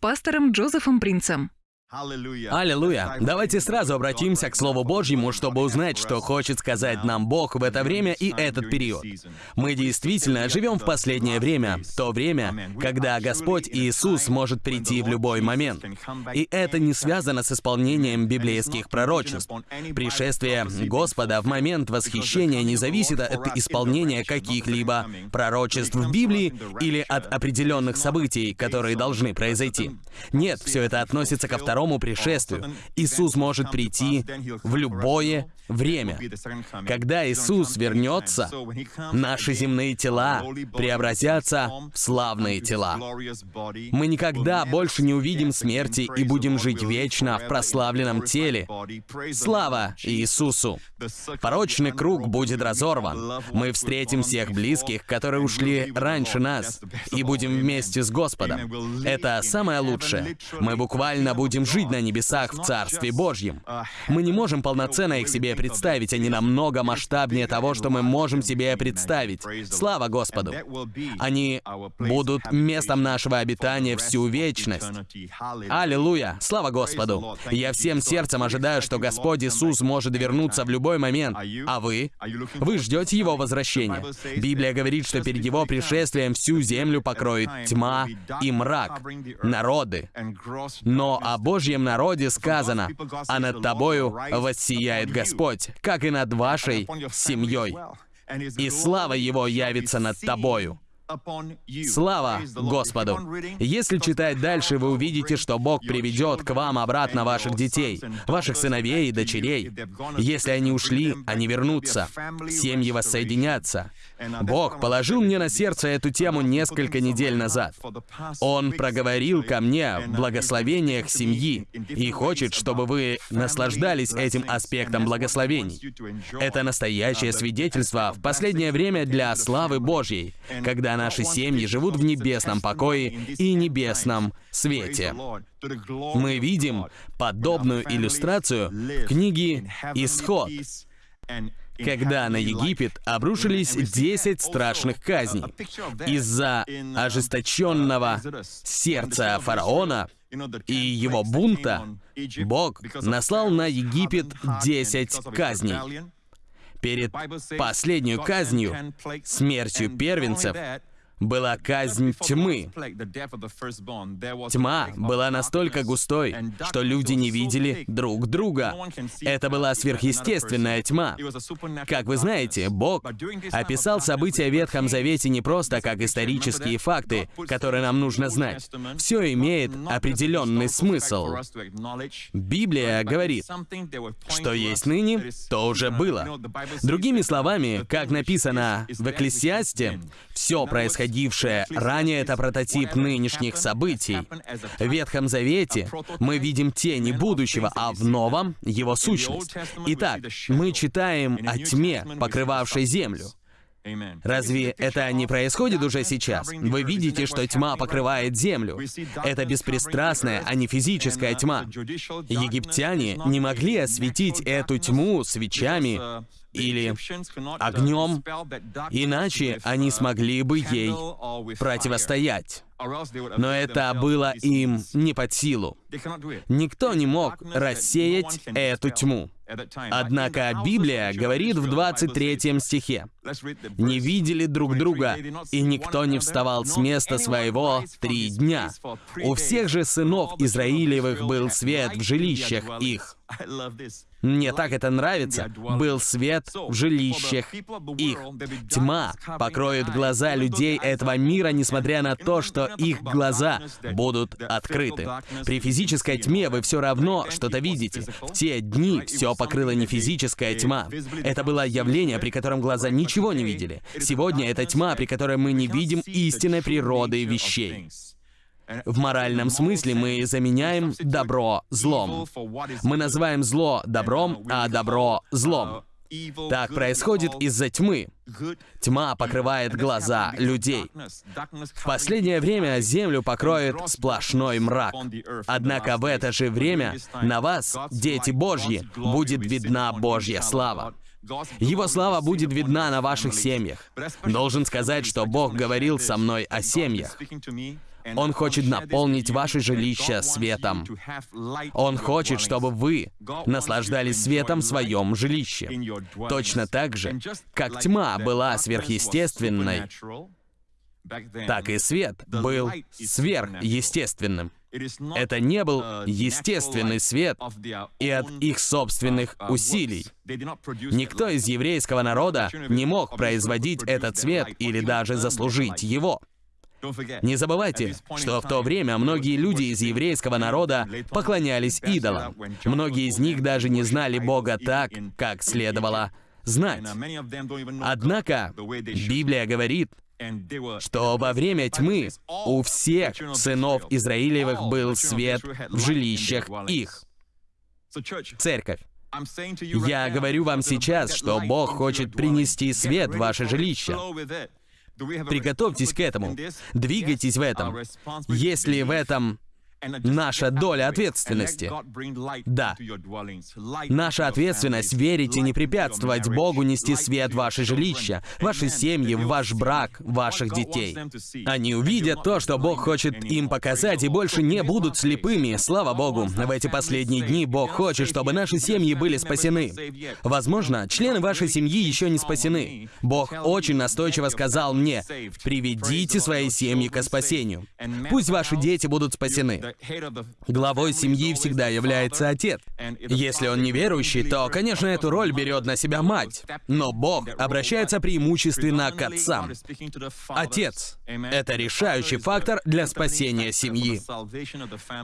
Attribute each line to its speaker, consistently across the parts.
Speaker 1: пастором Джозефом Принцем.
Speaker 2: Аллилуйя! Давайте сразу обратимся к Слову Божьему, чтобы узнать, что хочет сказать нам Бог в это время и этот период. Мы действительно живем в последнее время, то время, когда Господь Иисус может прийти в любой момент. И это не связано с исполнением библейских пророчеств. Пришествие Господа в момент восхищения не зависит от исполнения каких-либо пророчеств в Библии или от определенных событий, которые должны произойти. Нет, все это относится ко второму второму пришествию. Иисус может прийти в любое время. Когда Иисус вернется, наши земные тела преобразятся в славные тела. Мы никогда больше не увидим смерти и будем жить вечно в прославленном теле. Слава Иисусу! Порочный круг будет разорван. Мы встретим всех близких, которые ушли раньше нас, и будем вместе с Господом. Это самое лучшее. Мы буквально будем жить на небесах в Царстве Божьем. Мы не можем полноценно их себе представить, они намного масштабнее того, что мы можем себе представить. Слава Господу! Они будут местом нашего обитания всю вечность. Аллилуйя! Слава Господу! Я всем сердцем ожидаю, что Господь Иисус может вернуться в любой момент. А вы? Вы ждете Его возвращения. Библия говорит, что перед Его пришествием всю землю покроет тьма и мрак, народы. Но о Божьем Божьем народе сказано, а над тобою воссияет Господь, как и над вашей семьей. И слава Его явится над тобою. Слава Господу! Если читать дальше, вы увидите, что Бог приведет к вам обратно ваших детей, ваших сыновей и дочерей. Если они ушли, они вернутся. Семьи воссоединятся. Бог положил мне на сердце эту тему несколько недель назад. Он проговорил ко мне в благословениях семьи и хочет, чтобы вы наслаждались этим аспектом благословений. Это настоящее свидетельство в последнее время для славы Божьей, когда наши семьи живут в небесном покое и небесном свете. Мы видим подобную иллюстрацию в книге «Исход», когда на Египет обрушились 10 страшных казней. Из-за ожесточенного сердца фараона и его бунта Бог наслал на Египет 10 казней. Перед последней казнью, смертью первенцев, была казнь тьмы. Тьма была настолько густой, что люди не видели друг друга. Это была сверхъестественная тьма. Как вы знаете, Бог описал события в Ветхом Завете не просто как исторические факты, которые нам нужно знать. Все имеет определенный смысл. Библия говорит, что есть ныне, то уже было. Другими словами, как написано в Экклесиасте, все происходило происходившее ранее, это прототип нынешних событий. В Ветхом Завете мы видим тени будущего, а в Новом — его сущность. Итак, мы читаем о тьме, покрывавшей землю. Разве это не происходит уже сейчас? Вы видите, что тьма покрывает землю. Это беспристрастная, а не физическая тьма. Египтяне не могли осветить эту тьму свечами или огнем, иначе они смогли бы ей противостоять. Но это было им не под силу. Никто не мог рассеять эту тьму. Однако Библия говорит в 23 стихе, «Не видели друг друга, и никто не вставал с места своего три дня. У всех же сынов Израилевых был свет в жилищах их». Мне так это нравится. Был свет в жилищах их. Тьма покроет глаза людей этого мира, несмотря на то, что их глаза будут открыты. При физической тьме вы все равно что-то видите. В те дни все покрыла не физическая тьма. Это было явление, при котором глаза ничего не видели. Сегодня это тьма, при которой мы не видим истинной природы вещей. В моральном смысле мы заменяем добро злом. Мы называем зло добром, а добро злом. Так происходит из-за тьмы. Тьма покрывает глаза людей. В последнее время землю покроет сплошной мрак. Однако в это же время на вас, дети Божьи, будет видна Божья слава. Его слава будет видна на ваших семьях. Должен сказать, что Бог говорил со мной о семьях. Он хочет наполнить ваше жилище светом. Он хочет, чтобы вы наслаждались светом в своем жилище. Точно так же, как тьма была сверхъестественной, так и свет был сверхъестественным. Это не был естественный свет и от их собственных усилий. Никто из еврейского народа не мог производить этот свет или даже заслужить его. Не забывайте, что в то время многие люди из еврейского народа поклонялись идолам. Многие из них даже не знали Бога так, как следовало знать. Однако Библия говорит, что во время тьмы у всех сынов Израилевых был свет в жилищах их. Церковь. Я говорю вам сейчас, что Бог хочет принести свет в ваше жилище. Приготовьтесь к этому. Двигайтесь в этом. Если в этом наша доля ответственности. Да. Наша ответственность — верить и не препятствовать Богу нести свет в ваше жилище, ваши семьи, ваш брак, ваших детей. Они увидят то, что Бог хочет им показать, и больше не будут слепыми. Слава Богу, в эти последние дни Бог хочет, чтобы наши семьи были спасены. Возможно, члены вашей семьи еще не спасены. Бог очень настойчиво сказал мне, приведите свои семьи к спасению. Пусть ваши дети будут спасены. Главой семьи всегда является отец. Если он неверующий, то, конечно, эту роль берет на себя мать. Но Бог обращается преимущественно к отцам. Отец — это решающий фактор для спасения семьи.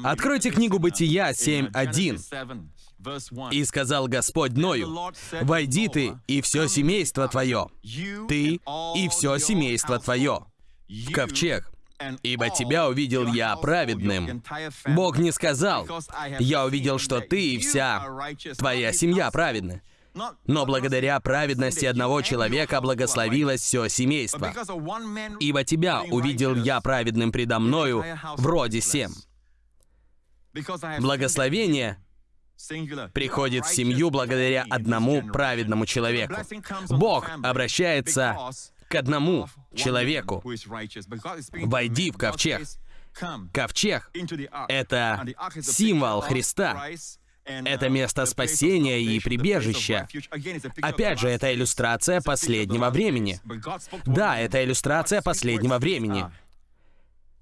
Speaker 2: Откройте книгу Бытия 7.1. «И сказал Господь Ною, «Войди ты и все семейство твое, ты и все семейство твое, в ковчег, ибо тебя увидел я праведным. Бог не сказал, я увидел, что ты и вся твоя семья праведны. Но благодаря праведности одного человека благословилось все семейство. Ибо тебя увидел я праведным предо мною, вроде всем. Благословение приходит в семью благодаря одному праведному человеку. Бог обращается к одному человеку. Войди в ковчег. Ковчег — это символ Христа. Это место спасения и прибежища. Опять же, это иллюстрация последнего времени. Да, это иллюстрация последнего времени.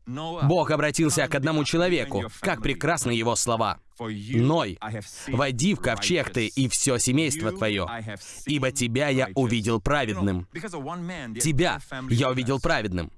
Speaker 2: Бог обратился к одному человеку. Как прекрасны его слова. «Ной, войди в ковчег ты и все семейство твое, ибо тебя я увидел праведным». Тебя я увидел праведным.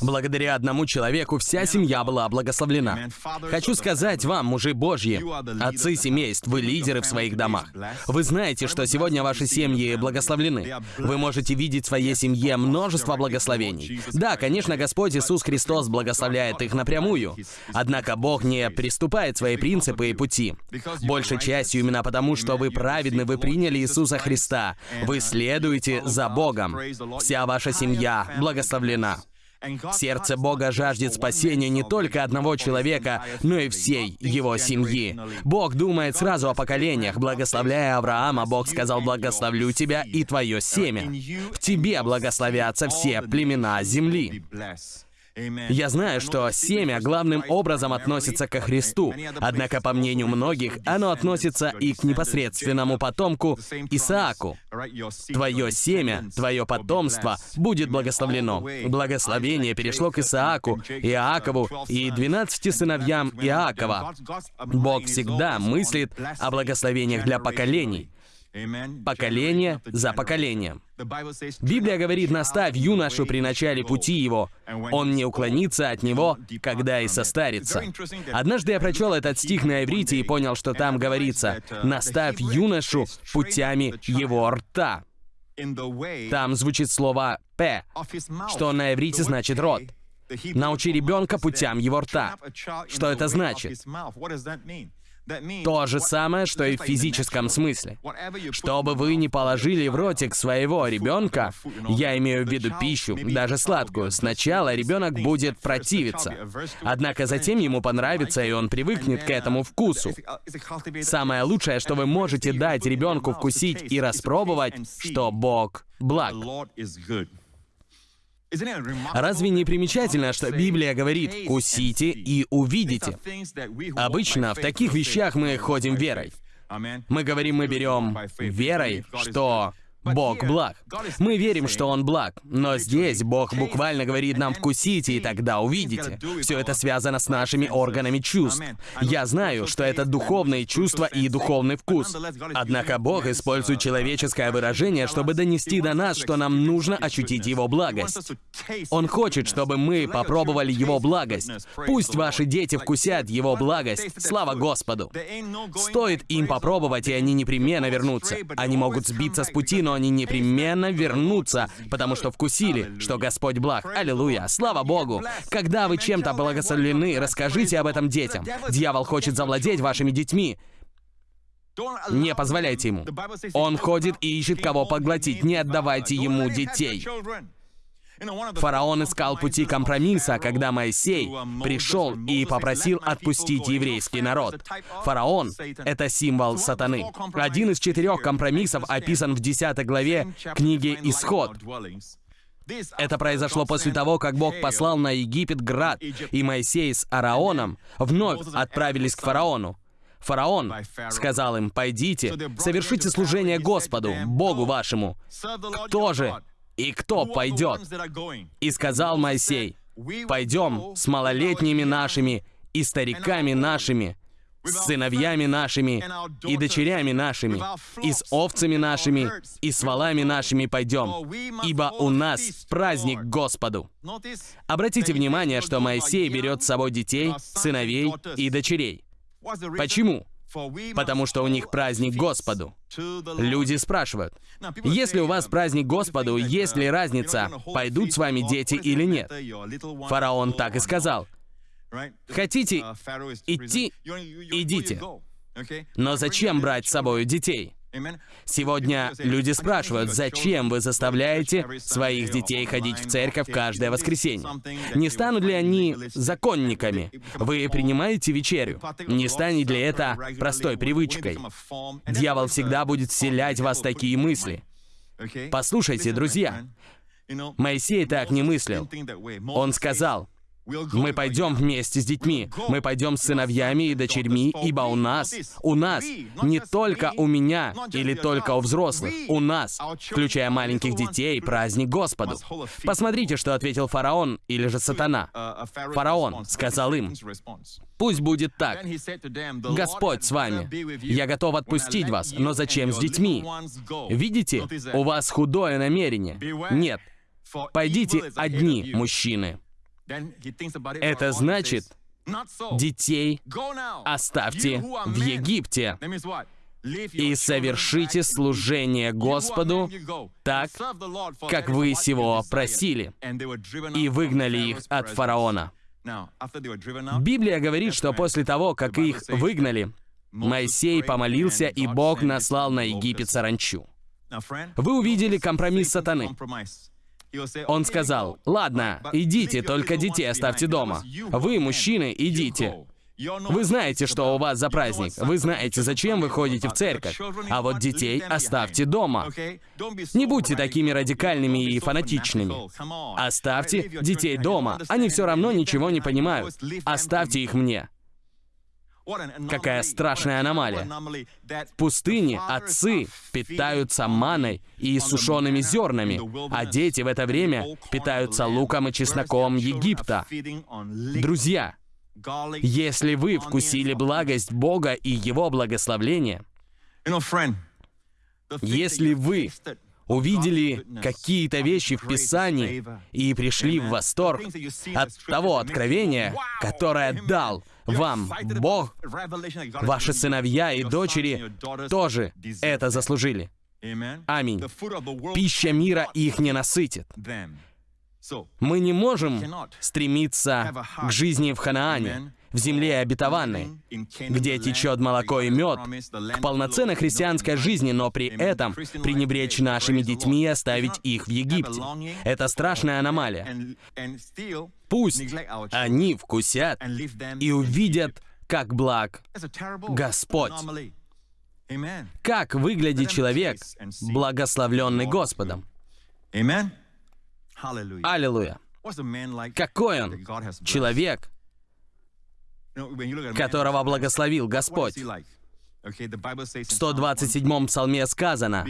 Speaker 2: Благодаря одному человеку вся семья была благословлена. Хочу сказать вам, мужи Божьи, отцы семейств, вы лидеры в своих домах. Вы знаете, что сегодня ваши семьи благословлены. Вы можете видеть в своей семье множество благословений. Да, конечно, Господь Иисус Христос благословляет их напрямую. Однако Бог не приступает свои принципы и пути. Большей частью именно потому, что вы праведны, вы приняли Иисуса Христа. Вы следуете за Богом. Вся ваша семья благословлена. Сердце Бога жаждет спасения не только одного человека, но и всей его семьи. Бог думает сразу о поколениях. Благословляя Авраама, Бог сказал, «Благословлю тебя и твое семя. В тебе благословятся все племена земли». Я знаю, что семя главным образом относится ко Христу, однако, по мнению многих, оно относится и к непосредственному потомку Исааку. Твое семя, твое потомство будет благословлено. Благословение перешло к Исааку, Иакову и двенадцати сыновьям Иакова. Бог всегда мыслит о благословениях для поколений поколение за поколением. Библия говорит, наставь юношу при начале пути его, он не уклонится от него, когда и состарится. Однажды я прочел этот стих на иврите и понял, что там говорится, наставь юношу путями его рта. Там звучит слово «п», что на иврите значит «рот». Научи ребенка путям его рта. Что это значит? То же самое, что и в физическом смысле. Что бы вы ни положили в ротик своего ребенка, я имею в виду пищу, даже сладкую, сначала ребенок будет противиться. Однако затем ему понравится, и он привыкнет к этому вкусу. Самое лучшее, что вы можете дать ребенку вкусить и распробовать, что Бог благ. Разве не примечательно, что Библия говорит «кусите и увидите»? Обычно в таких вещах мы ходим верой. Мы говорим, мы берем верой, что Бог благ. Мы верим, что Он благ. Но здесь Бог буквально говорит нам «вкусите, и тогда увидите». Все это связано с нашими органами чувств. Я знаю, что это духовные чувства и духовный вкус. Однако Бог использует человеческое выражение, чтобы донести до нас, что нам нужно ощутить Его благость. Он хочет, чтобы мы попробовали Его благость. Пусть ваши дети вкусят Его благость. Слава Господу! Стоит им попробовать, и они непременно вернутся. Они могут сбиться с пути, но но они непременно вернутся, потому что вкусили, что Господь благ. Аллилуйя! Слава Богу! Когда вы чем-то благословлены, расскажите об этом детям. Дьявол хочет завладеть вашими детьми. Не позволяйте ему. Он ходит и ищет кого поглотить. Не отдавайте ему детей. Фараон искал пути компромисса, когда Моисей пришел и попросил отпустить еврейский народ. Фараон — это символ сатаны. Один из четырех компромиссов описан в 10 главе книги «Исход». Это произошло после того, как Бог послал на Египет град, и Моисей с Араоном вновь отправились к фараону. Фараон сказал им, «Пойдите, совершите служение Господу, Богу вашему». Кто же и кто пойдет? И сказал Моисей, пойдем с малолетними нашими и стариками нашими, с сыновьями нашими и дочерями нашими, и с овцами нашими, и с валами нашими пойдем, ибо у нас праздник Господу. Обратите внимание, что Моисей берет с собой детей, сыновей и дочерей. Почему? Потому что у них праздник Господу. Люди спрашивают, если у вас праздник Господу, есть ли разница, пойдут с вами дети или нет? Фараон так и сказал. Хотите идти? Идите. Но зачем брать с собой детей? Сегодня люди спрашивают, зачем вы заставляете своих детей ходить в церковь каждое воскресенье? Не станут ли они законниками? Вы принимаете вечерю? Не станет ли это простой привычкой? Дьявол всегда будет вселять в вас такие мысли. Послушайте, друзья, Моисей так не мыслил. Он сказал, мы пойдем вместе с детьми, мы пойдем с сыновьями и дочерьми, ибо у нас, у нас, не только у меня или только у взрослых, у нас, включая маленьких детей, праздник Господу. Посмотрите, что ответил фараон или же сатана. Фараон сказал им, «Пусть будет так. Господь с вами. Я готов отпустить вас, но зачем с детьми? Видите, у вас худое намерение. Нет. Пойдите одни, мужчины». Это значит, детей оставьте в Египте и совершите служение Господу так, как вы сего просили, и выгнали их от фараона. Библия говорит, что после того, как их выгнали, Моисей помолился, и Бог наслал на Египет саранчу. Вы увидели компромисс сатаны. Он сказал, «Ладно, идите, только детей оставьте дома. Вы, мужчины, идите. Вы знаете, что у вас за праздник. Вы знаете, зачем вы ходите в церковь. А вот детей оставьте дома. Не будьте такими радикальными и фанатичными. Оставьте детей дома. Они все равно ничего не понимают. Оставьте их мне. Какая страшная аномалия. В пустыне отцы питаются маной и сушеными зернами, а дети в это время питаются луком и чесноком Египта. Друзья, если вы вкусили благость Бога и Его благословление, если вы увидели какие-то вещи в Писании и пришли в восторг от того откровения, которое дал вам Бог, ваши сыновья и дочери тоже это заслужили. Аминь. Пища мира их не насытит. Мы не можем стремиться к жизни в Ханаане, в земле обетованной, где течет молоко и мед, к полноценной христианской жизни, но при этом пренебречь нашими детьми и оставить их в Египте. Это страшная аномалия. Пусть они вкусят и увидят, как благ Господь. Как выглядит человек, благословленный Господом? Аллилуйя. Какой он? Человек, которого благословил Господь. В 127-м псалме сказано,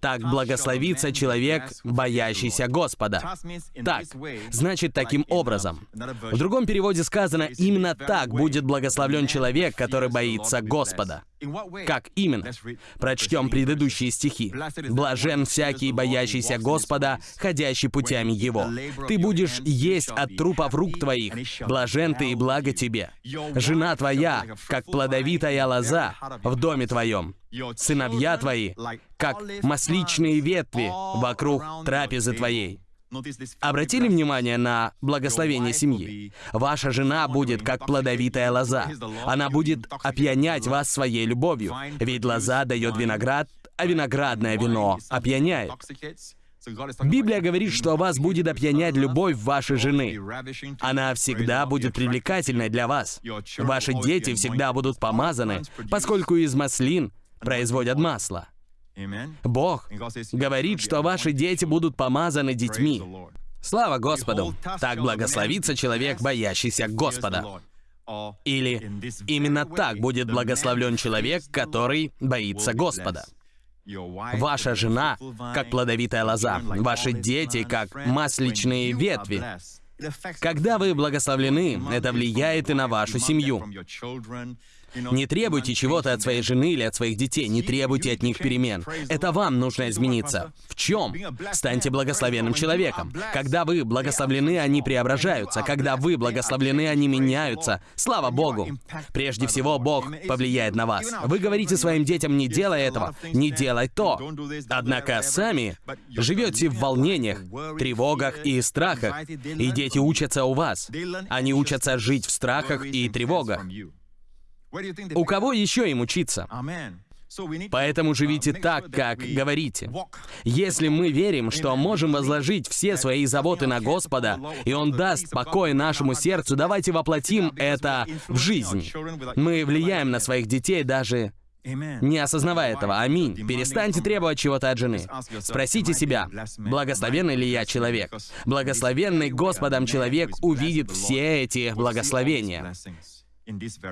Speaker 2: «Так благословится человек, боящийся Господа». Так, значит, таким образом. В другом переводе сказано, именно так будет благословлен человек, который боится Господа. Как именно? Прочтем предыдущие стихи. «Блажен всякий, боящийся Господа, ходящий путями Его. Ты будешь есть от трупов рук твоих. Блажен ты и благо тебе. Жена твоя, как плодовитая лоза в доме твоем. Сыновья твои, как масличные ветви вокруг трапезы твоей». Обратили внимание на благословение семьи? Ваша жена будет как плодовитая лоза. Она будет опьянять вас своей любовью. Ведь лоза дает виноград, а виноградное вино опьяняет. Библия говорит, что вас будет опьянять любовь вашей жены. Она всегда будет привлекательной для вас. Ваши дети всегда будут помазаны, поскольку из маслин производят масло. Бог говорит, что ваши дети будут помазаны детьми. Слава Господу! Так благословится человек, боящийся Господа. Или именно так будет благословлен человек, который боится Господа. Ваша жена, как плодовитая лоза, ваши дети, как масличные ветви. Когда вы благословлены, это влияет и на вашу семью. Не требуйте чего-то от своей жены или от своих детей, не требуйте от них перемен. Это вам нужно измениться. В чем? Станьте благословенным человеком. Когда вы благословлены, они преображаются. Когда вы благословлены, они меняются. Слава Богу! Прежде всего, Бог повлияет на вас. Вы говорите своим детям, не делай этого, не делай то. Однако сами живете в волнениях, тревогах и страхах, и дети учатся у вас. Они учатся жить в страхах и тревогах. У кого еще им учиться? Поэтому живите так, как говорите. Если мы верим, что можем возложить все свои заботы на Господа, и Он даст покой нашему сердцу, давайте воплотим это в жизнь. Мы влияем на своих детей даже не осознавая этого. Аминь. Перестаньте требовать чего-то от жены. Спросите себя, благословенный ли я человек? Благословенный Господом человек увидит все эти благословения.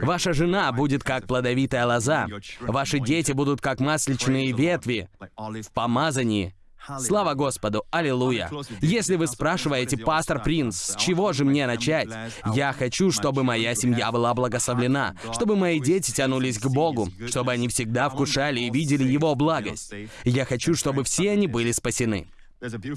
Speaker 2: Ваша жена будет как плодовитая лоза. Ваши дети будут как масличные ветви в помазании. Слава Господу! Аллилуйя! Если вы спрашиваете, пастор Принц, с чего же мне начать? Я хочу, чтобы моя семья была благословлена, чтобы мои дети тянулись к Богу, чтобы они всегда вкушали и видели Его благость. Я хочу, чтобы все они были спасены.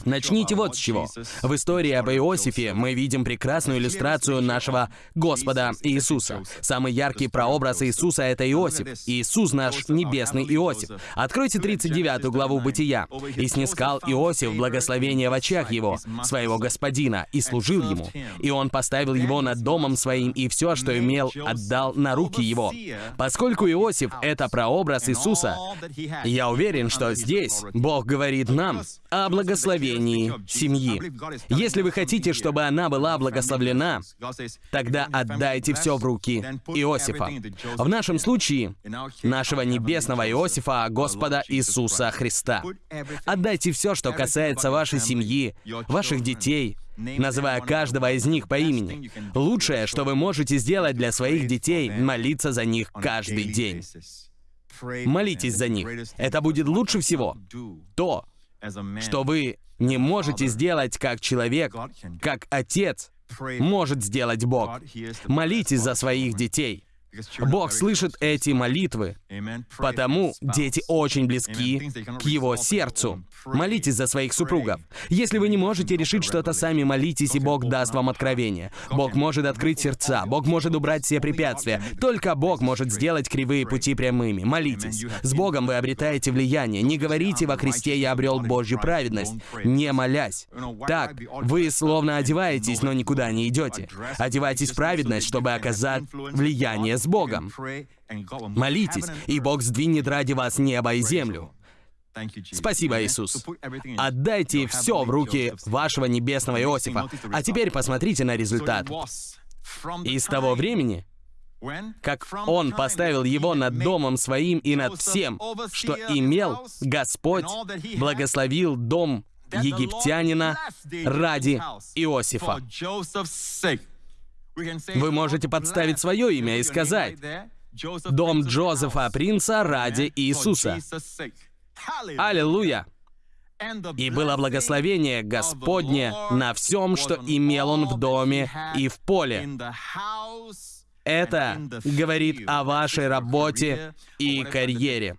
Speaker 2: Начните вот с чего. В истории об Иосифе мы видим прекрасную иллюстрацию нашего Господа Иисуса. Самый яркий прообраз Иисуса — это Иосиф. Иисус наш небесный Иосиф. Откройте 39 главу Бытия. «И снискал Иосиф благословение в очах его, своего господина, и служил ему. И он поставил его над домом своим, и все, что имел, отдал на руки его». Поскольку Иосиф — это прообраз Иисуса, я уверен, что здесь Бог говорит нам о благословении благословении семьи. Если вы хотите, чтобы она была благословлена, тогда отдайте все в руки Иосифа. В нашем случае, нашего небесного Иосифа, Господа Иисуса Христа. Отдайте все, что касается вашей семьи, ваших детей, называя каждого из них по имени. Лучшее, что вы можете сделать для своих детей, молиться за них каждый день. Молитесь за них. Это будет лучше всего. То, что вы не можете сделать как человек, как отец может сделать Бог. Молитесь за своих детей. Бог слышит эти молитвы, потому дети очень близки к Его сердцу. Молитесь за своих супругов. Если вы не можете решить что-то сами, молитесь, и Бог даст вам откровение. Бог может открыть сердца, Бог может убрать все препятствия. Только Бог может сделать кривые пути прямыми. Молитесь. С Богом вы обретаете влияние. Не говорите во Христе «Я обрел Божью праведность», не молясь. Так, вы словно одеваетесь, но никуда не идете. Одевайтесь в праведность, чтобы оказать влияние с Богом. Молитесь, и Бог сдвинет ради вас небо и землю. Спасибо, Иисус. Отдайте все в руки вашего небесного Иосифа. А теперь посмотрите на результат. И с того времени, как он поставил его над домом своим и над всем, что имел, Господь благословил дом египтянина ради Иосифа. Вы можете подставить свое имя и сказать «Дом Джозефа Принца ради Иисуса». Аллилуйя! И было благословение Господне на всем, что имел он в доме и в поле. Это говорит о вашей работе и карьере.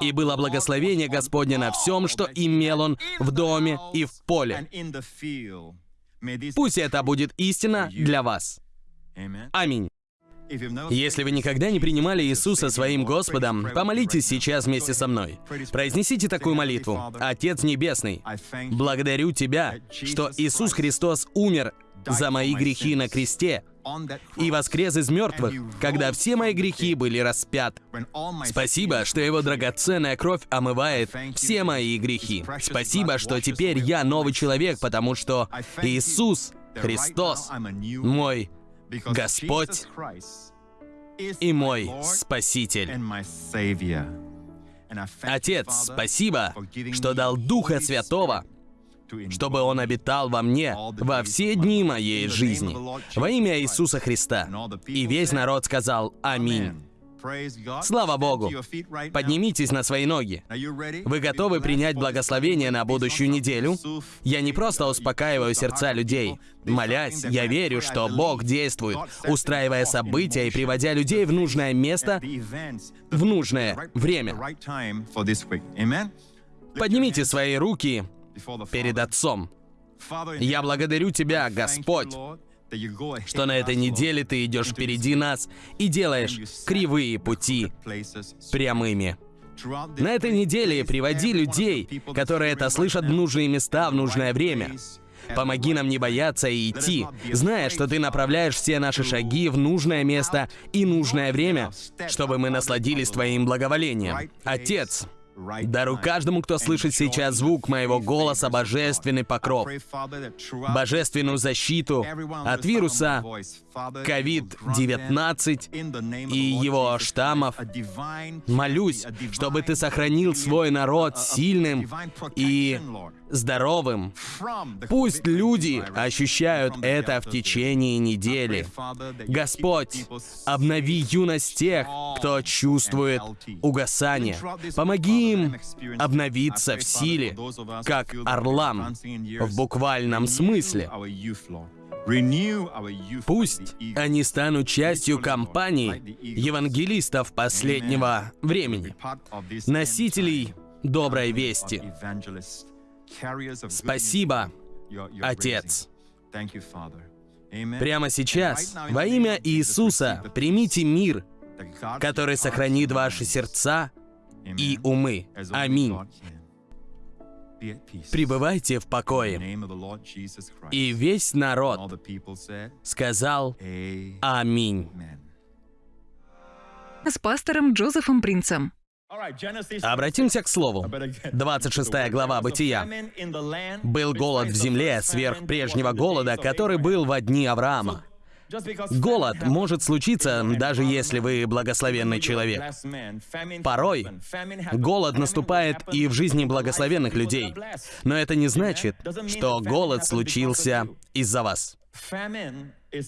Speaker 2: И было благословение Господне на всем, что имел он в доме и в поле. Пусть это будет истина для вас. Аминь. Если вы никогда не принимали Иисуса своим Господом, помолитесь сейчас вместе со мной. Произнесите такую молитву. Отец Небесный, благодарю Тебя, что Иисус Христос умер за мои грехи на кресте и воскрес из мертвых, когда все мои грехи были распяты. Спасибо, что Его драгоценная кровь омывает все мои грехи. Спасибо, что теперь я новый человек, потому что Иисус Христос мой Господь и мой Спаситель. Отец, спасибо, что дал Духа Святого, чтобы Он обитал во мне во все дни моей жизни. Во имя Иисуса Христа. И весь народ сказал «Аминь». Слава Богу! Поднимитесь на свои ноги. Вы готовы принять благословение на будущую неделю? Я не просто успокаиваю сердца людей. Молясь, я верю, что Бог действует, устраивая события и приводя людей в нужное место в нужное время. Поднимите свои руки перед Отцом. Я благодарю Тебя, Господь, что на этой неделе Ты идешь впереди нас и делаешь кривые пути прямыми. На этой неделе приводи людей, которые это слышат в нужные места в нужное время. Помоги нам не бояться и идти, зная, что Ты направляешь все наши шаги в нужное место и нужное время, чтобы мы насладились Твоим благоволением. Отец, Дару каждому, кто слышит сейчас звук моего голоса, божественный покров, божественную защиту от вируса COVID-19 и его штаммов. Молюсь, чтобы Ты сохранил свой народ сильным и здоровым. Пусть люди ощущают это в течение недели. Господь, обнови юность тех, кто чувствует угасание. Помоги им обновиться в силе, как орлам в буквальном смысле. Пусть они станут частью компании евангелистов последнего времени, носителей доброй вести. Спасибо, Отец. Прямо сейчас, во имя Иисуса, примите мир, который сохранит ваши сердца и умы. Аминь. Пребывайте в покое. И весь народ сказал Аминь.
Speaker 1: С пастором Джозефом Принцем.
Speaker 2: Обратимся к слову. 26 глава Бытия. «Был голод в земле сверх прежнего голода, который был во дни Авраама. Голод может случиться, даже если вы благословенный человек. Порой голод наступает и в жизни благословенных людей. Но это не значит, что голод случился из-за вас.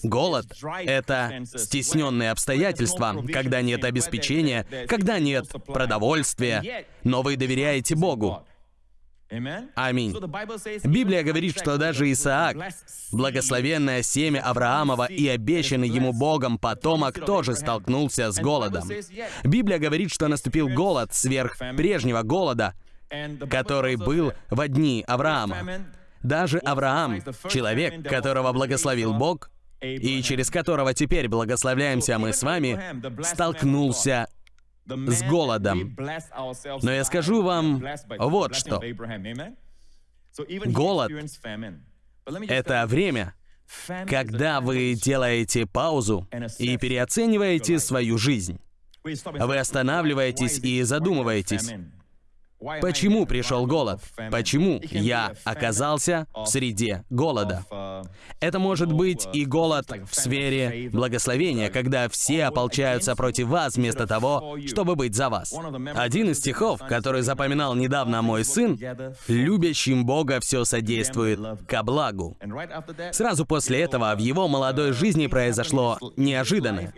Speaker 2: Голод — это стесненные обстоятельства, когда нет обеспечения, когда нет продовольствия, но вы доверяете Богу. Аминь. Библия говорит, что даже Исаак, благословенное семя Авраамова и обещанный ему Богом потомок, тоже столкнулся с голодом. Библия говорит, что наступил голод сверх прежнего голода, который был в дни Авраама. Даже Авраам, человек, которого благословил Бог, и через которого теперь благословляемся мы с вами, столкнулся с голодом. Но я скажу вам вот что. Голод — это время, когда вы делаете паузу и переоцениваете свою жизнь. Вы останавливаетесь и задумываетесь. Почему пришел голод? Почему я оказался в среде голода? Это может быть и голод в сфере благословения, когда все ополчаются против вас вместо того, чтобы быть за вас. Один из стихов, который запоминал недавно мой сын, «Любящим Бога все содействует ко благу». Сразу после этого в его молодой жизни произошло неожиданное.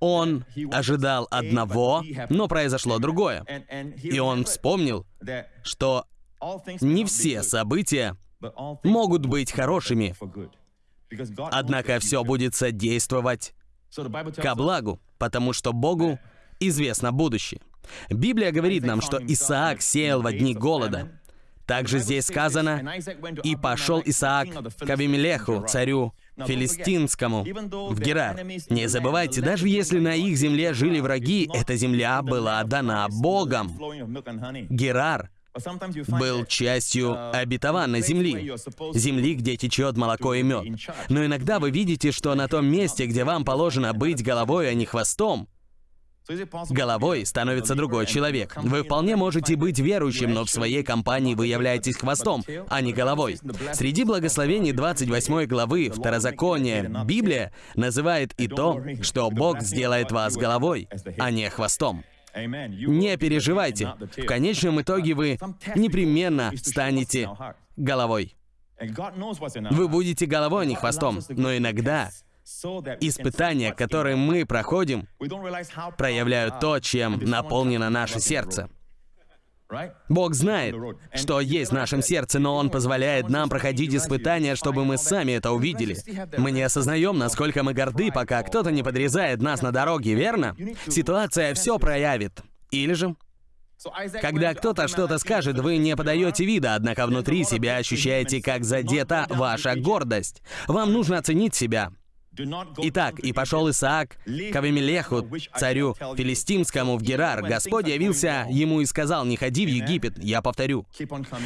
Speaker 2: Он ожидал одного, но произошло другое. И он вспомнил, что не все события могут быть хорошими, однако все будет содействовать ко благу, потому что Богу известно будущее. Библия говорит нам, что Исаак сеял в дни голода. Также здесь сказано, «И пошел Исаак к Авимелеху, царю филистимскому, в Герар. Не забывайте, даже если на их земле жили враги, эта земля была дана Богом. Герар был частью обетованной земли, земли, где течет молоко и мед. Но иногда вы видите, что на том месте, где вам положено быть головой, а не хвостом, Головой становится другой человек. Вы вполне можете быть верующим, но в своей компании вы являетесь хвостом, а не головой. Среди благословений 28 главы Второзакония Библия называет и то, что Бог сделает вас головой, а не хвостом. Не переживайте. В конечном итоге вы непременно станете головой. Вы будете головой, а не хвостом. Но иногда Испытания, которые мы проходим, проявляют то, чем наполнено наше сердце. Бог знает, что есть в нашем сердце, но Он позволяет нам проходить испытания, чтобы мы сами это увидели. Мы не осознаем, насколько мы горды, пока кто-то не подрезает нас на дороге, верно? Ситуация все проявит. Или же когда кто-то что-то скажет, вы не подаете вида, однако внутри себя ощущаете, как задета ваша гордость. Вам нужно оценить себя. Итак, и пошел Исаак к Авимелеху, царю филистимскому, в Герар. Господь явился ему и сказал, не ходи в Египет. Я повторю,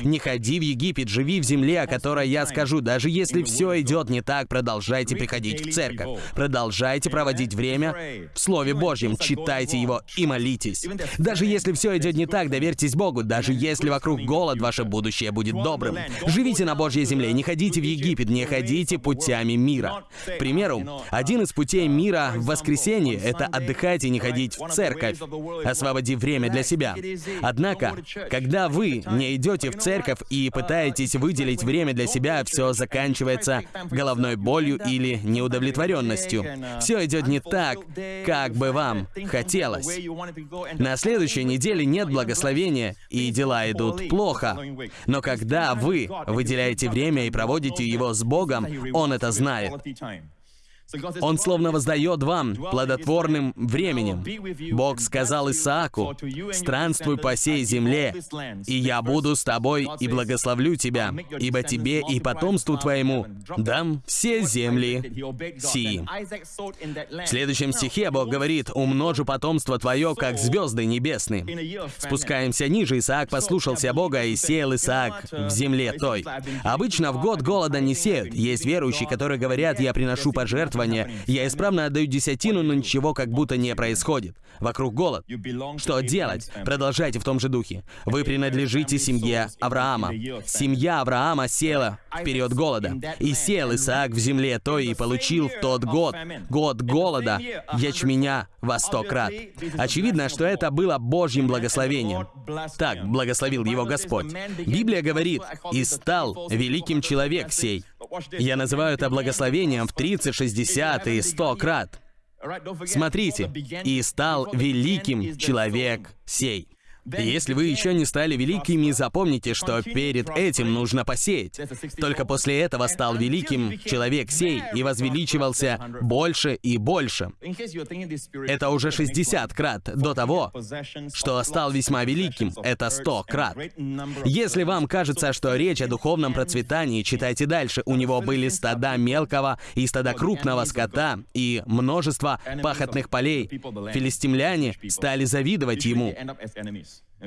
Speaker 2: не ходи в Египет, живи в земле, о которой я скажу. Даже если все идет не так, продолжайте приходить в церковь. Продолжайте проводить время в Слове Божьем, читайте его и молитесь. Даже если все идет не так, доверьтесь Богу. Даже если вокруг голод, ваше будущее будет добрым. Живите на Божьей земле, не ходите в Египет, не ходите путями мира. К примеру, один из путей мира в воскресенье — это отдыхать и не ходить в церковь, освободив время для себя. Однако, когда вы не идете в церковь и пытаетесь выделить время для себя, все заканчивается головной болью или неудовлетворенностью. Все идет не так, как бы вам хотелось. На следующей неделе нет благословения, и дела идут плохо. Но когда вы выделяете время и проводите его с Богом, Он это знает. Он словно воздает вам плодотворным временем. Бог сказал Исааку, «Странствуй по сей земле, и я буду с тобой и благословлю тебя, ибо тебе и потомству твоему дам все земли сии». В следующем стихе Бог говорит, «Умножу потомство твое, как звезды небесные». Спускаемся ниже, Исаак послушался Бога и сеял Исаак в земле той. Обычно в год голода не сеют. Есть верующие, которые говорят, «Я приношу пожертвования пожертвования. Я исправно отдаю десятину, но ничего как будто не происходит. Вокруг голод. Что делать? Продолжайте в том же духе. Вы принадлежите семье Авраама. Семья Авраама села в период голода. И сел Исаак в земле той и получил в тот год, год голода, ячменя во сто крат. Очевидно, что это было Божьим благословением. Так благословил его Господь. Библия говорит, «И стал великим человек сей». Я называю это благословением в 30, 60 и 100 крат. Смотрите, «И стал великим человек сей». Если вы еще не стали великими, запомните, что перед этим нужно посеять. Только после этого стал великим человек сей и возвеличивался больше и больше. Это уже 60 крат до того, что стал весьма великим. Это 100 крат. Если вам кажется, что речь о духовном процветании, читайте дальше. У него были стада мелкого и стада крупного скота и множество пахотных полей. Филистимляне стали завидовать ему.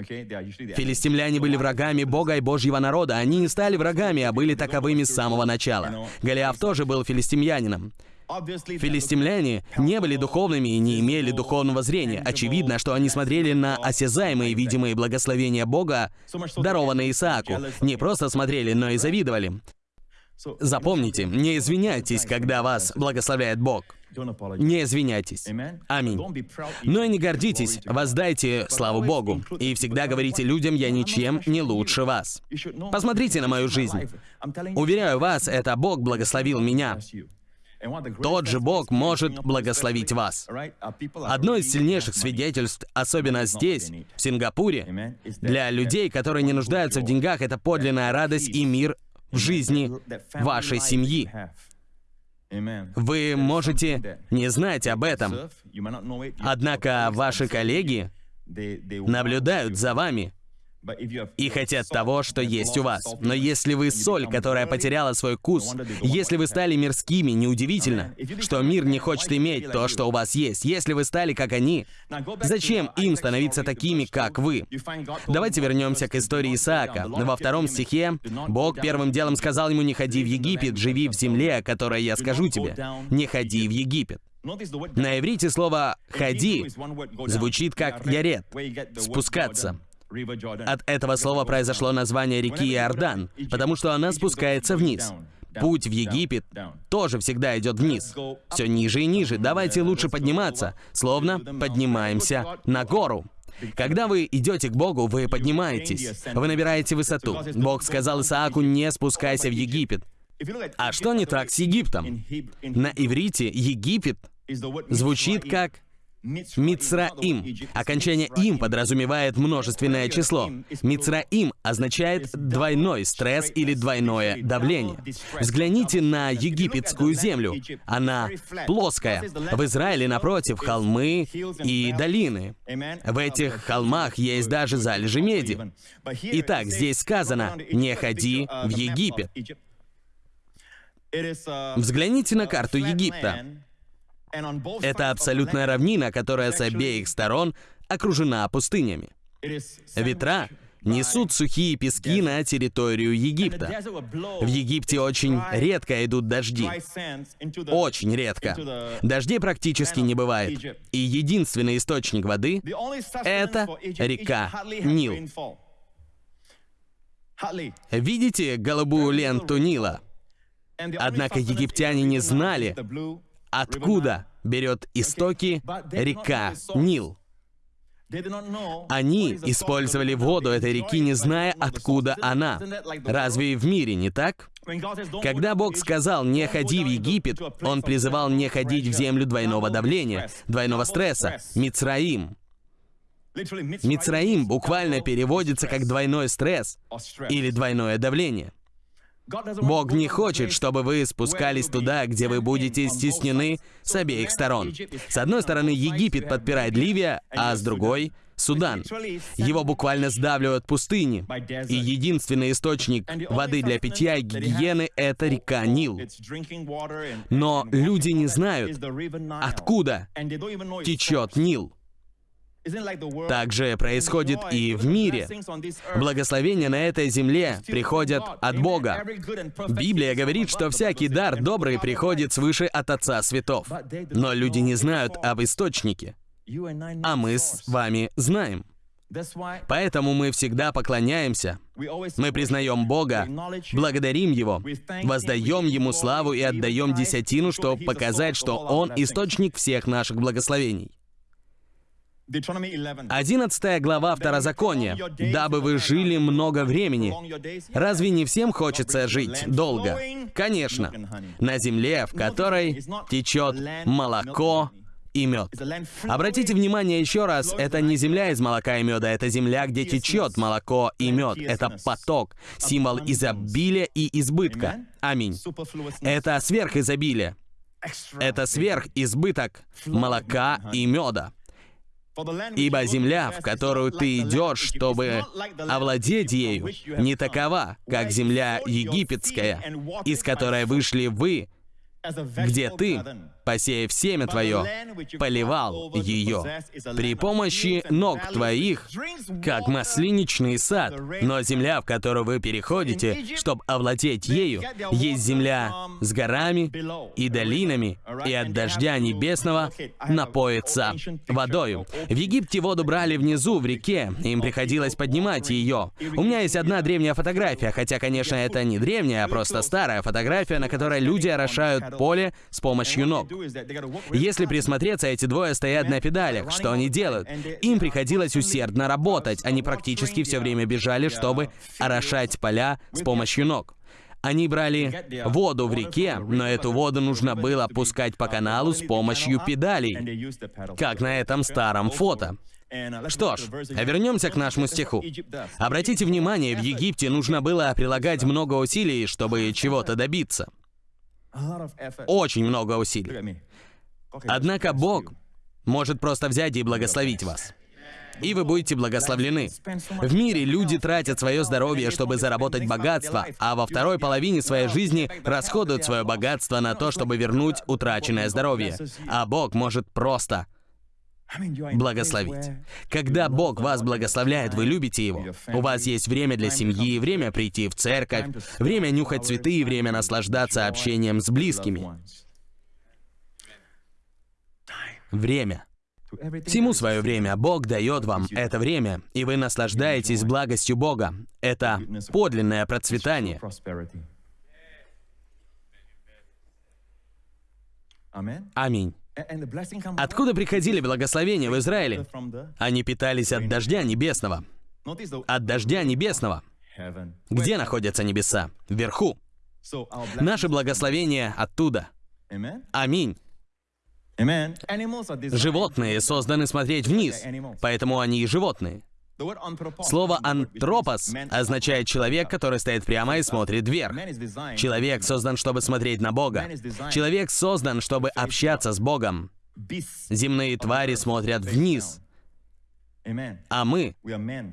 Speaker 2: Филистимляне были врагами Бога и Божьего народа. Они не стали врагами, а были таковыми с самого начала. Голиаф тоже был филистимлянином. Филистимляне не были духовными и не имели духовного зрения. Очевидно, что они смотрели на осязаемые видимые благословения Бога, дарованные Исааку. Не просто смотрели, но и завидовали. Запомните, не извиняйтесь, когда вас благословляет Бог. Не извиняйтесь. Аминь. Но и не гордитесь, воздайте славу Богу. И всегда говорите людям, я ничем не лучше вас. Посмотрите на мою жизнь. Уверяю вас, это Бог благословил меня. Тот же Бог может благословить вас. Одно из сильнейших свидетельств, особенно здесь, в Сингапуре, для людей, которые не нуждаются в деньгах, это подлинная радость и мир в жизни вашей семьи. Вы можете не знать об этом, однако ваши коллеги наблюдают за вами и хотят того, что есть у вас. Но если вы соль, которая потеряла свой вкус, если вы стали мирскими, неудивительно, что мир не хочет иметь то, что у вас есть. Если вы стали как они, зачем им становиться такими, как вы? Давайте вернемся к истории Исаака. Во втором стихе Бог первым делом сказал ему, не ходи в Египет, живи в земле, о которой я скажу тебе. Не ходи в Египет. На иврите слово «ходи» звучит как «ярет» — «спускаться». От этого слова произошло название реки Иордан, потому что она спускается вниз. Путь в Египет тоже всегда идет вниз. Все ниже и ниже. Давайте лучше подниматься, словно поднимаемся на гору. Когда вы идете к Богу, вы поднимаетесь. Вы набираете высоту. Бог сказал Исааку, не спускайся в Египет. А что не так с Египтом? На иврите Египет звучит как Мицраим. Окончание «им» подразумевает множественное число. Мицраим означает двойной стресс или двойное давление. Взгляните на египетскую землю. Она плоская. В Израиле, напротив, холмы и долины. В этих холмах есть даже залежи меди. Итак, здесь сказано «не ходи в Египет». Взгляните на карту Египта. Это абсолютная равнина, которая с обеих сторон окружена пустынями. Ветра несут сухие пески на территорию Египта. В Египте очень редко идут дожди. Очень редко. Дождей практически не бывает. И единственный источник воды — это река Нил. Видите голубую ленту Нила? Однако египтяне не знали, откуда берет истоки река Нил. Они использовали воду этой реки, не зная, откуда она. Разве и в мире не так? Когда Бог сказал «не ходи в Египет», Он призывал не ходить в землю двойного давления, двойного стресса, Мицраим. Мицраим буквально переводится как двойной стресс или двойное давление. Бог не хочет, чтобы вы спускались туда, где вы будете стеснены с обеих сторон. С одной стороны, Египет подпирает Ливия, а с другой — Судан. Его буквально сдавливают пустыни. И единственный источник воды для питья и гигиены — это река Нил. Но люди не знают, откуда течет Нил. Так же происходит и в мире. Благословения на этой земле приходят от Бога. Библия говорит, что всякий дар добрый приходит свыше от Отца Светов. Но люди не знают об источнике. А мы с вами знаем. Поэтому мы всегда поклоняемся. Мы признаем Бога, благодарим Его, воздаем Ему славу и отдаем десятину, чтобы показать, что Он источник всех наших благословений. 11 глава Второзакония. «Дабы вы жили много времени». Разве не всем хочется жить долго? Конечно. На земле, в которой течет молоко и мед. Обратите внимание еще раз, это не земля из молока и меда, это земля, где течет молоко и мед. Это поток, символ изобилия и избытка. Аминь. Это сверхизобилие. Это сверхизбыток молока и меда. Ибо земля, в которую ты идешь, чтобы овладеть ею, не такова, как земля египетская, из которой вышли вы, где ты, посеяв семя твое, поливал ее при помощи ног твоих, как маслиничный сад. Но земля, в которую вы переходите, чтобы овладеть ею, есть земля с горами и долинами, и от дождя небесного напоится водою. В Египте воду брали внизу, в реке, им приходилось поднимать ее. У меня есть одна древняя фотография, хотя, конечно, это не древняя, а просто старая фотография, на которой люди орошают поле с помощью ног. Если присмотреться, эти двое стоят на педалях. Что они делают? Им приходилось усердно работать. Они практически все время бежали, чтобы орошать поля с помощью ног. Они брали воду в реке, но эту воду нужно было пускать по каналу с помощью педалей, как на этом старом фото. Что ж, вернемся к нашему стиху. Обратите внимание, в Египте нужно было прилагать много усилий, чтобы чего-то добиться. Очень много усилий. Однако Бог может просто взять и благословить вас. И вы будете благословлены. В мире люди тратят свое здоровье, чтобы заработать богатство, а во второй половине своей жизни расходуют свое богатство на то, чтобы вернуть утраченное здоровье. А Бог может просто благословить. Когда Бог вас благословляет, вы любите Его. У вас есть время для семьи, время прийти в церковь, время нюхать цветы, время наслаждаться общением с близкими. Время. Всему свое время. Бог дает вам это время, и вы наслаждаетесь благостью Бога. Это подлинное процветание. Аминь. Откуда приходили благословения в Израиле? Они питались от дождя небесного. От дождя небесного. Где находятся небеса? Вверху. Наше благословение оттуда. Аминь. Животные созданы смотреть вниз, поэтому они и животные. Слово «антропос» означает «человек, который стоит прямо и смотрит вверх». Человек создан, чтобы смотреть на Бога. Человек создан, чтобы общаться с Богом. Земные твари смотрят вниз. А мы,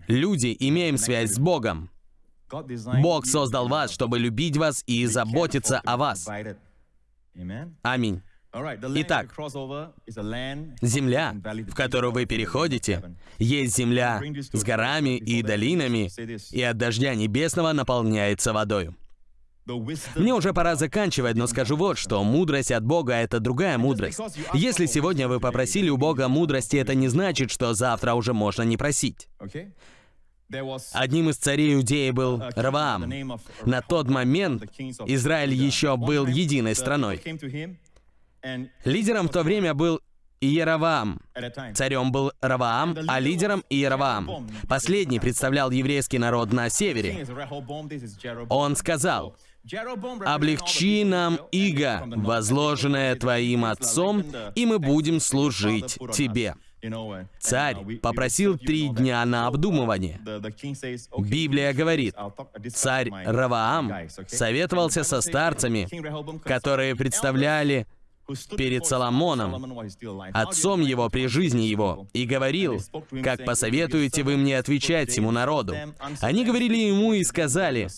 Speaker 2: люди, имеем связь с Богом. Бог создал вас, чтобы любить вас и заботиться о вас. Аминь. Итак, земля, в которую вы переходите, есть земля с горами и долинами, и от дождя небесного наполняется водою. Мне уже пора заканчивать, но скажу вот что. Мудрость от Бога — это другая мудрость. Если сегодня вы попросили у Бога мудрости, это не значит, что завтра уже можно не просить. Одним из царей Иудеи был Раваам. На тот момент Израиль еще был единой страной. Лидером в то время был Иераваам. Царем был Раваам, а лидером Иераваам. Последний представлял еврейский народ на севере. Он сказал, «Облегчи нам иго, возложенное твоим отцом, и мы будем служить тебе». Царь попросил три дня на обдумывание. Библия говорит, царь Раваам советовался со старцами, которые представляли перед Соломоном, отцом его при жизни его, и говорил, «Как посоветуете вы мне отвечать всему народу?» Они говорили ему и сказали,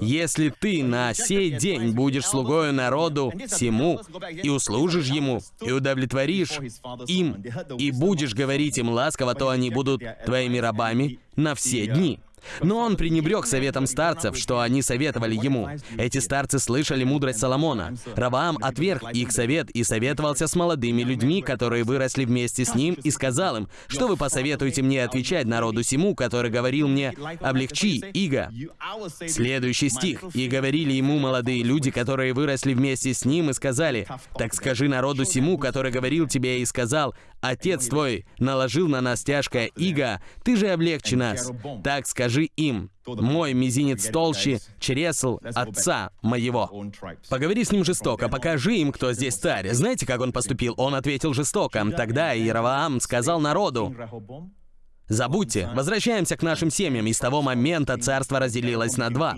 Speaker 2: «Если ты на сей день будешь слугою народу всему, и услужишь ему, и удовлетворишь им, и будешь говорить им ласково, то они будут твоими рабами на все дни». Но он пренебрег советом старцев, что они советовали ему. Эти старцы слышали мудрость Соломона. Раваам отверг их совет и советовался с молодыми людьми, которые выросли вместе с ним, и сказал им, что вы посоветуете мне отвечать народу сему, который говорил мне, облегчи, иго. Следующий стих. «И говорили ему молодые люди, которые выросли вместе с ним, и сказали, так скажи народу сему, который говорил тебе и сказал, Отец твой наложил на нас тяжкое иго, ты же облегчи нас. Так скажи им, мой мизинец толще чресл отца моего. Поговори с ним жестоко, покажи им, кто здесь царь. Знаете, как он поступил? Он ответил жестоко. Тогда Иераваам сказал народу, Забудьте, возвращаемся к нашим семьям, и с того момента царство разделилось на два.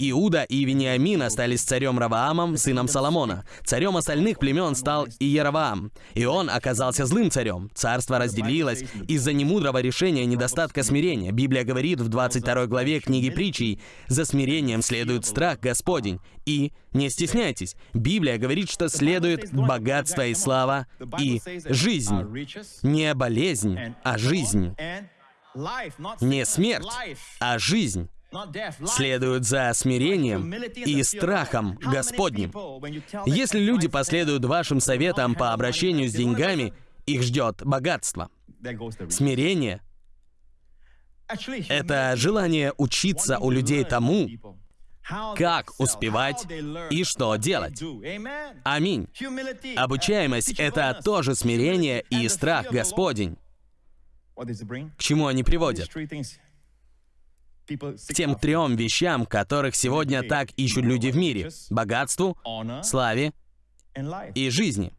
Speaker 2: Иуда и Вениамин остались царем Раваамом, сыном Соломона. Царем остальных племен стал Иераваам, и он оказался злым царем. Царство разделилось из-за немудрого решения недостатка смирения. Библия говорит в 22 главе книги притчей, «За смирением следует страх Господень, и Не стесняйтесь. Библия говорит, что следует богатство и слава и жизнь. Не болезнь, а жизнь. Не смерть, а жизнь следуют за смирением и страхом Господним. Если люди последуют вашим советам по обращению с деньгами, их ждет богатство. Смирение — это желание учиться у людей тому, как успевать и что делать. Аминь. Обучаемость — это тоже смирение и страх Господень. К чему они приводят? К тем трем вещам, которых сегодня так ищут люди в мире. Богатству, славе и жизни.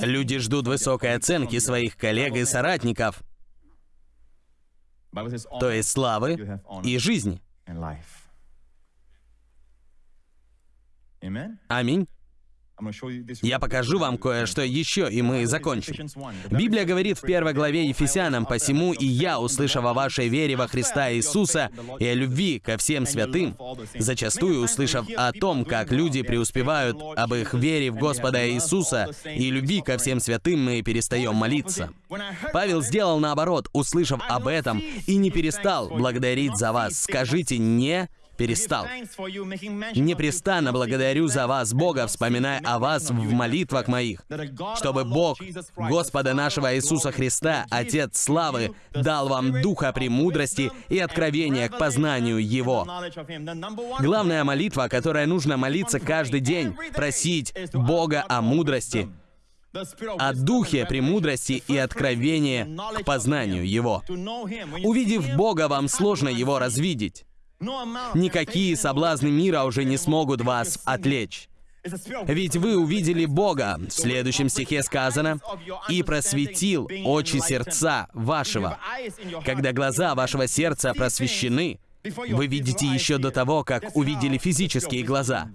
Speaker 2: Люди ждут высокой оценки своих коллег и соратников, то есть славы и жизни. Аминь. Я покажу вам кое-что еще, и мы закончим. Библия говорит в первой главе Ефесянам, «Посему и я, услышав о вашей вере во Христа Иисуса и о любви ко всем святым, зачастую услышав о том, как люди преуспевают об их вере в Господа Иисуса и любви ко всем святым, мы перестаем молиться». Павел сделал наоборот, услышав об этом, и не перестал благодарить за вас. Скажите «не» перестал. Непрестанно благодарю за вас, Бога, вспоминая о вас в молитвах моих, чтобы Бог, Господа нашего Иисуса Христа, Отец славы, дал вам духа премудрости и откровения к познанию Его. Главная молитва, которая нужно молиться каждый день, просить Бога о мудрости, о духе премудрости и откровения к познанию Его. Увидев Бога, вам сложно Его развидеть. Никакие соблазны мира уже не смогут вас отвлечь. Ведь вы увидели Бога. В следующем стихе сказано, «И просветил очи сердца вашего». Когда глаза вашего сердца просвещены, вы видите еще до того, как увидели физические глаза.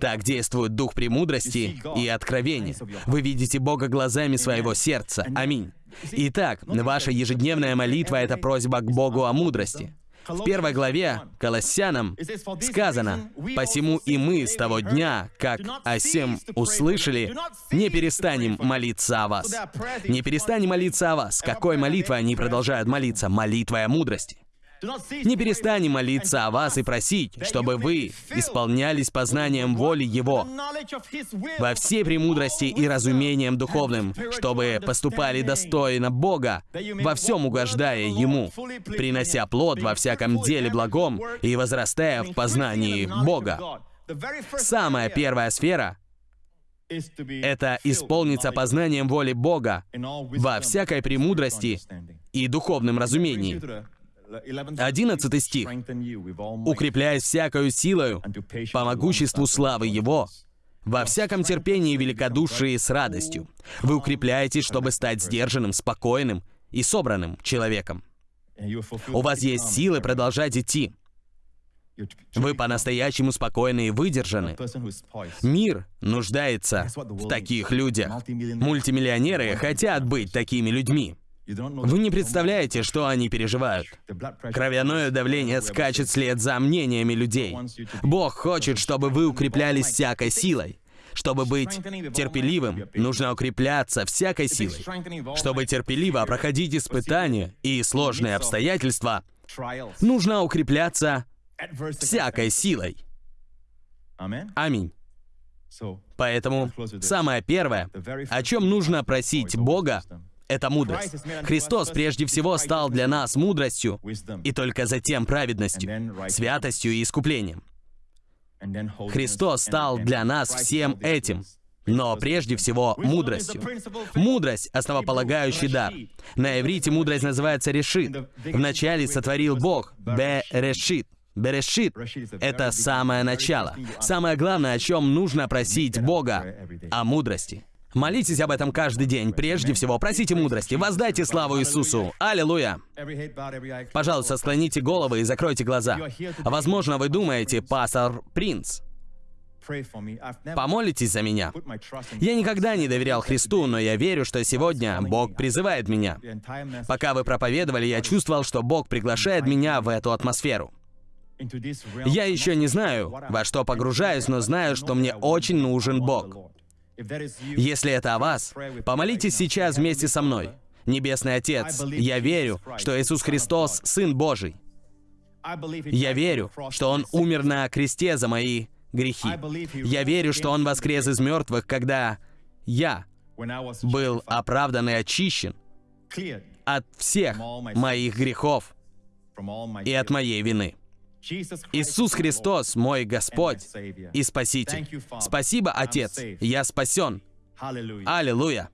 Speaker 2: Так действует дух премудрости и откровения. Вы видите Бога глазами своего сердца. Аминь. Итак, ваша ежедневная молитва — это просьба к Богу о мудрости. В первой главе Колоссянам сказано, «Посему и мы с того дня, как о сем услышали, не перестанем молиться о вас». Не перестанем молиться о вас. Какой молитвой они продолжают молиться? Молитвой о мудрости. Не перестанем молиться о вас и просить, чтобы вы исполнялись познанием воли Его во всей премудрости и разумением духовным, чтобы поступали достойно Бога, во всем угождая Ему, принося плод во всяком деле благом и возрастая в познании Бога. Самая первая сфера — это исполниться познанием воли Бога во всякой премудрости и духовном разумении. 11 стих. «Укрепляясь всякою силою по могуществу славы Его, во всяком терпении и великодушии с радостью. Вы укрепляетесь, чтобы стать сдержанным, спокойным и собранным человеком. У вас есть силы продолжать идти. Вы по-настоящему спокойны и выдержаны. Мир нуждается в таких людях. Мультимиллионеры хотят быть такими людьми. Вы не представляете, что они переживают. Кровяное давление скачет вслед за мнениями людей. Бог хочет, чтобы вы укреплялись всякой силой. Чтобы быть терпеливым, нужно укрепляться всякой силой. Чтобы терпеливо проходить испытания и сложные обстоятельства, нужно укрепляться всякой силой. Аминь. Поэтому самое первое, о чем нужно просить Бога, это мудрость. Христос прежде всего стал для нас мудростью, и только затем праведностью, святостью и искуплением. Христос стал для нас всем этим, но прежде всего мудростью. Мудрость — основополагающий дар. На иврите мудрость называется решит. Вначале сотворил Бог, бе-решит. Берешит — это самое начало. Самое главное, о чем нужно просить Бога — о мудрости. Молитесь об этом каждый день. Прежде всего, просите мудрости. Воздайте славу Иисусу. Аллилуйя. Пожалуйста, склоните головы и закройте глаза. Возможно, вы думаете, пастор Принц. Помолитесь за меня. Я никогда не доверял Христу, но я верю, что сегодня Бог призывает меня. Пока вы проповедовали, я чувствовал, что Бог приглашает меня в эту атмосферу. Я еще не знаю, во что погружаюсь, но знаю, что мне очень нужен Бог. Если это о вас, помолитесь сейчас вместе со мной. Небесный Отец, я верю, что Иисус Христос — Сын Божий. Я верю, что Он умер на кресте за мои грехи. Я верю, что Он воскрес из мертвых, когда я был оправдан и очищен от всех моих грехов и от моей вины. Иисус Христос, мой Господь и Спаситель. Спасибо, Отец, я спасен. Аллилуйя.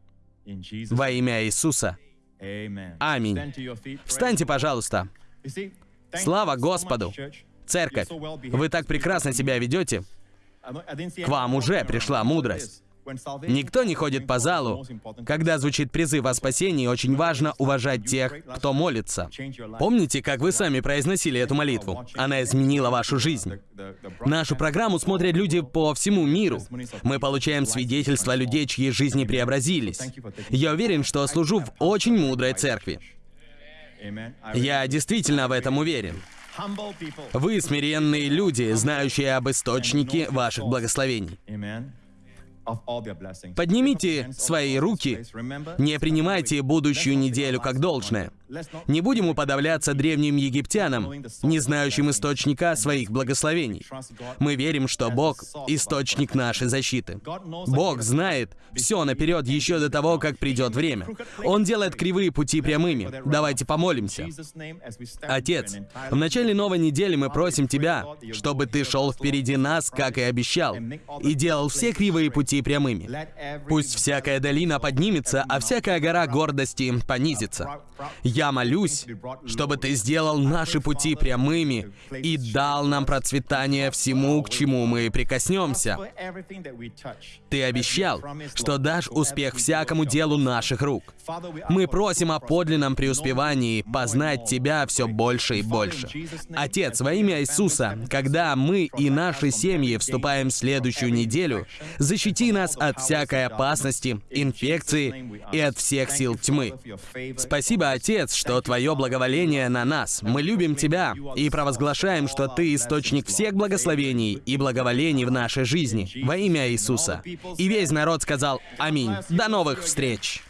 Speaker 2: Во имя Иисуса. Аминь. Встаньте, пожалуйста. Слава Господу! Церковь, вы так прекрасно себя ведете. К вам уже пришла мудрость. Никто не ходит по залу. Когда звучит призыв о спасении, очень важно уважать тех, кто молится. Помните, как вы сами произносили эту молитву? Она изменила вашу жизнь. Нашу программу смотрят люди по всему миру. Мы получаем свидетельства людей, чьи жизни преобразились. Я уверен, что служу в очень мудрой церкви. Я действительно в этом уверен. Вы смиренные люди, знающие об источнике ваших благословений. Поднимите свои руки, не принимайте будущую неделю как должное. Не будем уподавляться древним египтянам, не знающим источника своих благословений. Мы верим, что Бог — источник нашей защиты. Бог знает все наперед еще до того, как придет время. Он делает кривые пути прямыми. Давайте помолимся. Отец, в начале новой недели мы просим Тебя, чтобы Ты шел впереди нас, как и обещал, и делал все кривые пути прямыми. Пусть всякая долина поднимется, а всякая гора гордости понизится. Я молюсь, чтобы Ты сделал наши пути прямыми и дал нам процветание всему, к чему мы прикоснемся. Ты обещал, что дашь успех всякому делу наших рук. Мы просим о подлинном преуспевании, познать Тебя все больше и больше. Отец, во имя Иисуса, когда мы и наши семьи вступаем в следующую неделю, защити нас от всякой опасности, инфекции и от всех сил тьмы. Спасибо, Отец, что Твое благоволение на нас. Мы любим Тебя и провозглашаем, что Ты источник всех благословений и благоволений в нашей жизни. Во имя Иисуса. И весь народ сказал «Аминь». До новых встреч!